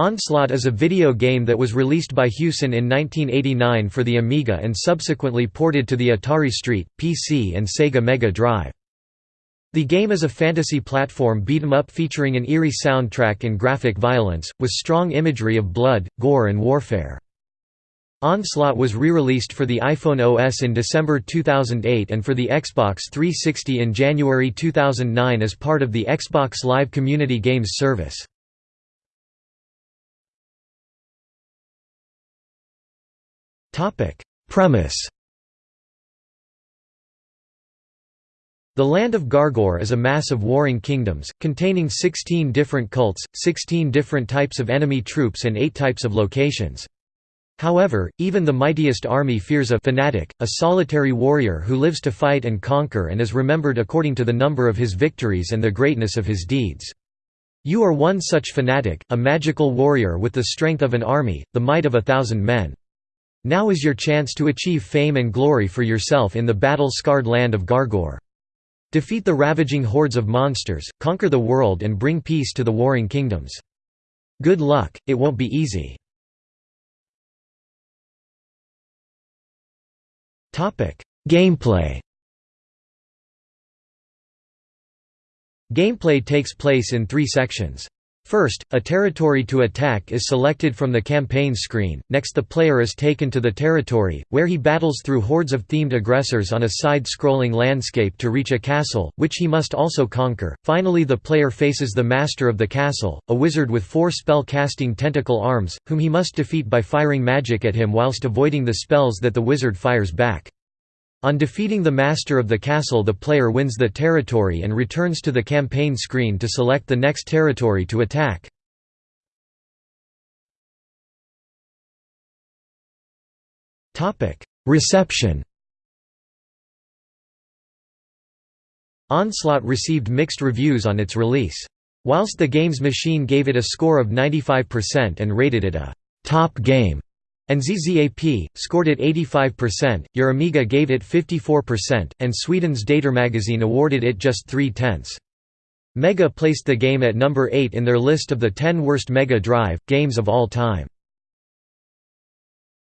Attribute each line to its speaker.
Speaker 1: Onslaught is a video game that was released by Hewson in 1989 for the Amiga and subsequently ported to the Atari ST, PC and Sega Mega Drive. The game is a fantasy platform beat-em-up featuring an eerie soundtrack and graphic violence, with strong imagery of blood, gore and warfare. Onslaught was re-released for the iPhone OS in December 2008 and for the Xbox 360 in January 2009 as part of the Xbox Live Community Games service. Premise The land of Gargor is a mass of warring kingdoms, containing 16 different cults, 16 different types of enemy troops and 8 types of locations. However, even the mightiest army fears a fanatic, a solitary warrior who lives to fight and conquer and is remembered according to the number of his victories and the greatness of his deeds. You are one such fanatic, a magical warrior with the strength of an army, the might of a thousand men. Now is your chance to achieve fame and glory for yourself in the battle-scarred land of Gargor. Defeat the ravaging hordes of monsters, conquer the world and bring peace to the warring kingdoms. Good luck, it won't be easy. Gameplay Gameplay takes place in three sections. First, a territory to attack is selected from the campaign screen, next the player is taken to the territory, where he battles through hordes of themed aggressors on a side-scrolling landscape to reach a castle, which he must also conquer. Finally the player faces the master of the castle, a wizard with four spell-casting tentacle arms, whom he must defeat by firing magic at him whilst avoiding the spells that the wizard fires back. On defeating the master of the castle the player wins the territory and returns to the campaign screen to select the next territory to attack. Reception Onslaught received mixed reviews on its release. Whilst the Games Machine gave it a score of 95% and rated it a «top game», and ZZAP, scored it 85%, your Amiga gave it 54%, and Sweden's Datormagazin awarded it just 3 tenths. Mega placed the game at number 8 in their list of the 10 worst Mega Drive games of all time.